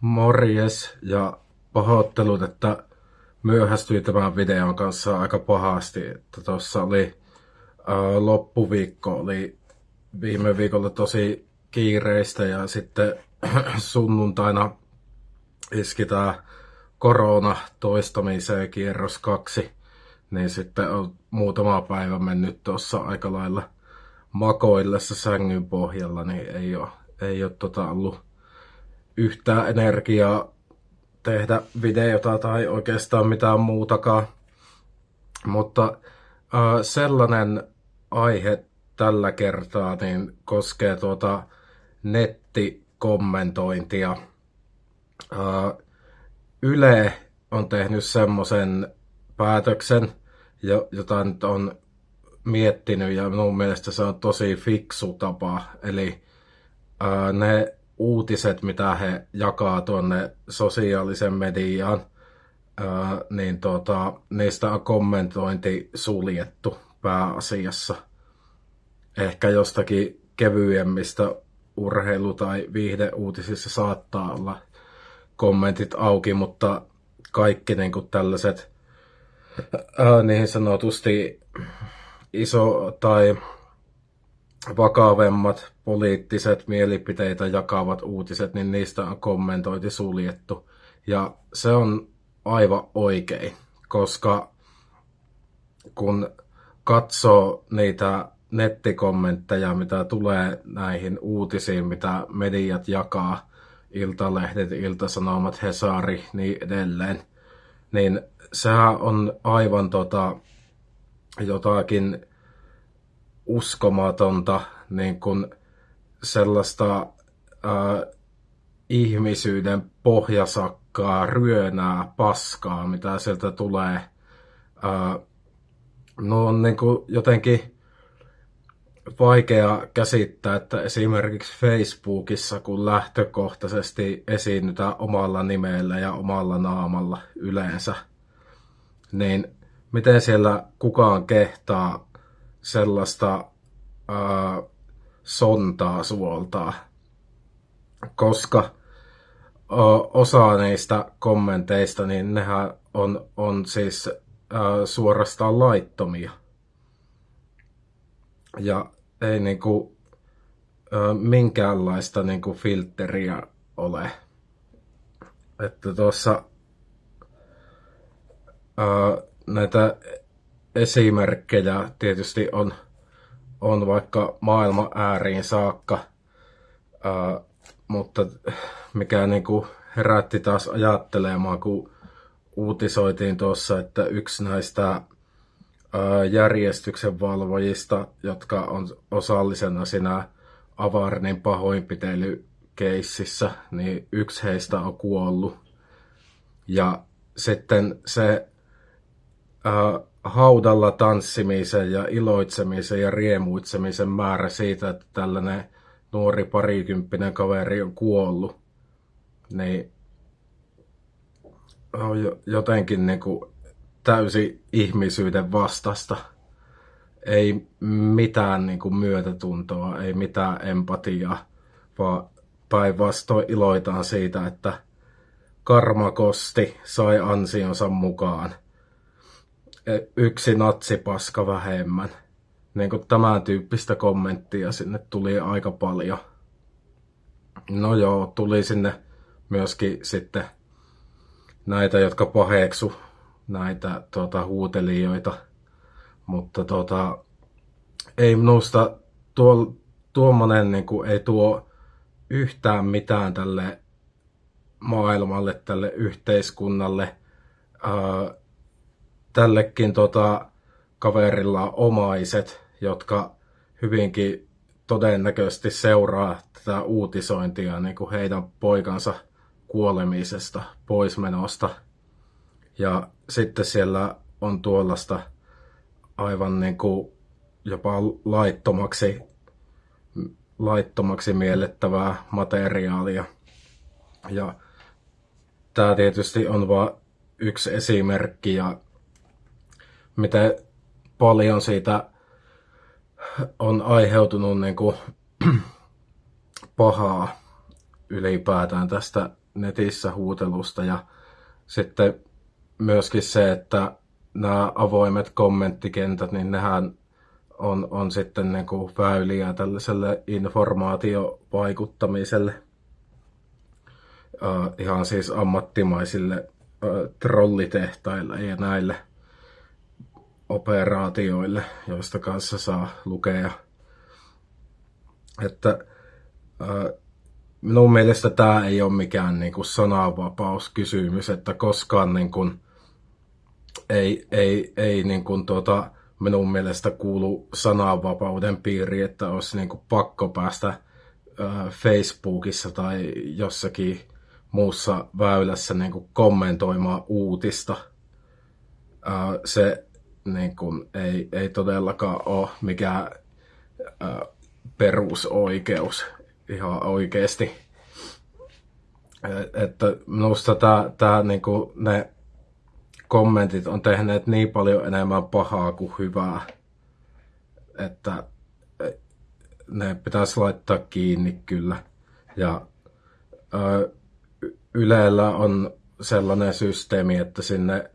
Morjes ja pahoittelut, että myöhästyin tämän videon kanssa aika pahasti. Tuossa oli ää, loppuviikko, oli viime viikolla tosi kiireistä ja sitten sunnuntaina iski tämä korona toistamiseen kierros kaksi. Niin sitten on muutama päivä mennyt tuossa aika lailla makoillessa sängyn pohjalla, niin ei ole, ei ole tota ollut yhtään energiaa tehdä videota tai oikeastaan mitään muutakaan. Mutta äh, sellainen aihe tällä kertaa niin koskee tuota nettikommentointia. Äh, Yle on tehnyt semmoisen päätöksen, jota nyt on miettinyt ja minun mielestä se on tosi fiksu tapa. Eli ää, ne uutiset, mitä he jakaa tuonne sosiaalisen mediaan, ää, niin tota, niistä on kommentointi suljettu pääasiassa. Ehkä jostakin kevyemmistä urheilu- tai viihdeuutisissa saattaa olla kommentit auki, mutta kaikki niin kuin tällaiset ää, niin sanotusti iso tai vakavemmat poliittiset mielipiteitä jakavat uutiset, niin niistä on kommentointi suljettu. Ja se on aivan oikein, koska kun katsoo niitä nettikommentteja, mitä tulee näihin uutisiin, mitä mediat jakaa, iltalehdet, iltasanomat, Hesari, niin edelleen, niin sehän on aivan tota, jotakin uskomatonta niin kuin sellaista ää, ihmisyyden pohjasakkaa, ryönää, paskaa, mitä sieltä tulee. Ää, no on niin kuin jotenkin vaikea käsittää, että esimerkiksi Facebookissa, kun lähtökohtaisesti esiinnytään omalla nimellä ja omalla naamalla yleensä, niin miten siellä kukaan kehtaa sellaista ää, sontaa suoltaa, koska ää, osa niistä kommenteista, niin nehän on, on siis ää, suorastaan laittomia. Ja ei niinku ää, minkäänlaista niinku filtteriä ole. Että tuossa näitä esimerkkejä tietysti on, on vaikka maailman ääriin saakka, ää, mutta mikä niin kuin herätti taas ajattelemaan, kun uutisoitiin tuossa, että yksi näistä ää, järjestyksen valvojista, jotka on osallisena siinä Avarnin pahoinpitelykeississä, niin yksi heistä on kuollut. Ja sitten se ää, haudalla tanssimisen ja iloitsemisen ja riemuitsemisen määrä siitä, että tällainen nuori parikymppinen kaveri on kuollut, niin on jotenkin niin kuin täysi ihmisyyden vastasta. Ei mitään niin kuin myötätuntoa, ei mitään empatiaa, vaan päinvastoin iloitaan siitä, että karmakosti sai ansionsa mukaan – yksi natsipaska vähemmän. Niin kuin tämän tyyppistä kommenttia sinne tuli aika paljon. No joo, tuli sinne myöskin sitten näitä, jotka paheksu näitä tuota, huutelijoita. Mutta tuota, ei minusta tuo, tuommoinen niin kuin, ei tuo yhtään mitään tälle maailmalle, tälle yhteiskunnalle. Ää, tällekin tota, kaverilla omaiset, jotka hyvinkin todennäköisesti seuraa tätä uutisointia niin kuin heidän poikansa kuolemisesta, poismenosta. Ja sitten siellä on tuollaista aivan niin kuin jopa laittomaksi, laittomaksi miellettävää materiaalia. Ja tämä tietysti on vain yksi esimerkki ja miten paljon siitä on aiheutunut niin kuin pahaa ylipäätään tästä netissä huutelusta ja sitten myöskin se, että nämä avoimet kommenttikentät, niin nehän on, on sitten niin kuin väyliä tällaiselle informaatiovaikuttamiselle. Uh, ihan siis ammattimaisille uh, trollitehtaille ja näille operaatioille, joista kanssa saa lukea. Että uh, minun mielestä tämä ei ole mikään niin kuin sananvapauskysymys, että koskaan niin kuin, ei, ei, ei niin kuin tuota, minun mielestä kuulu sananvapauden piiri, että olisi niin kuin pakko päästä äh, Facebookissa tai jossakin muussa väylässä niin kuin kommentoimaan uutista. Äh, se niin kuin, ei, ei todellakaan ole mikään äh, perusoikeus ihan oikeasti. Että minusta tämä, tämä niin kuin ne kommentit on tehneet niin paljon enemmän pahaa kuin hyvää, että ne pitäisi laittaa kiinni kyllä. Ja ö, Ylellä on sellainen systeemi, että sinne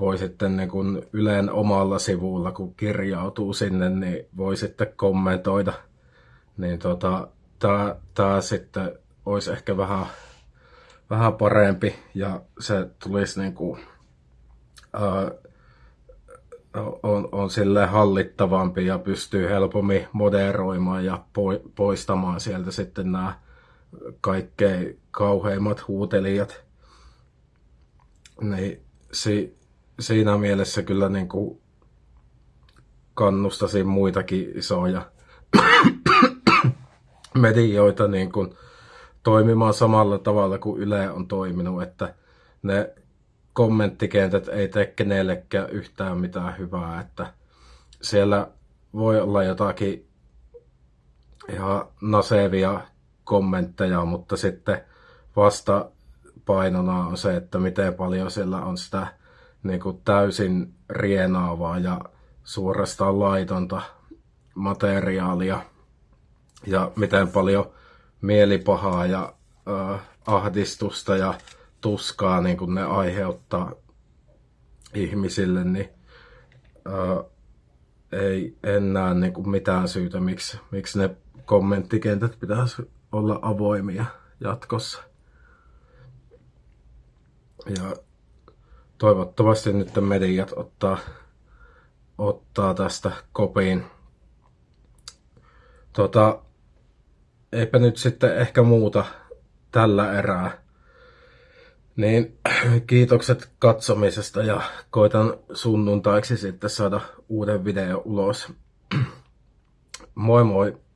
voi sitten niin kun Yleen omalla sivulla, kun kirjautuu sinne, niin voi sitten kommentoida. Niin tota, tää, tää sitten olisi ehkä vähän, vähän parempi ja se tulisi niin kuin, ää, on, on sille hallittavampi ja pystyy helpommin moderoimaan ja poistamaan sieltä sitten nämä kaikkein kauheimmat huutelijat. Niin si, siinä mielessä kyllä niin kuin kannustasin muitakin isoja medioita niin kuin toimimaan samalla tavalla kuin Yle on toiminut, että ne kommenttikentät ei tee kenellekään yhtään mitään hyvää, että siellä voi olla jotakin ihan nasevia kommentteja, mutta sitten vasta painona on se, että miten paljon siellä on sitä niin kuin täysin rienaavaa ja suorastaan laitonta materiaalia ja miten paljon mielipahaa ja äh, ahdistusta ja tuskaa niin kun ne aiheuttaa ihmisille, niin äh, ei enää niin kuin mitään syytä, miksi, miksi ne kommenttikentät pitäisi olla avoimia jatkossa. Ja toivottavasti nyt mediat ottaa, ottaa tästä kopiin. Tota, eipä nyt sitten ehkä muuta tällä erää. Niin kiitokset katsomisesta ja koitan sunnuntaiksi sitten saada uuden video ulos. Moi moi!